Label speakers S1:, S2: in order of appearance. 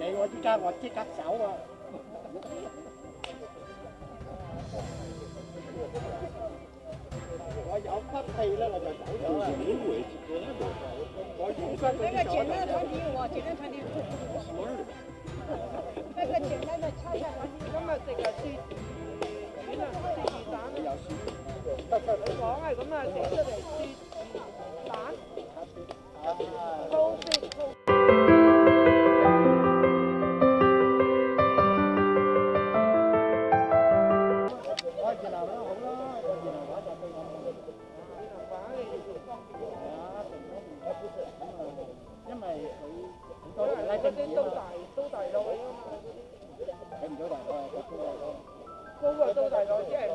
S1: 我那个简单的啊！我有
S2: 啊，简单的餐厅。木耳。那个简单的炒菜，
S3: 今天食啊，煮煮啊，煮蛋你炒啊，咁啊，食出嚟煮蛋。嗰
S1: 嗰
S3: 啲都大，都大到啲
S1: 啊唔大個，高
S3: 都大到即係。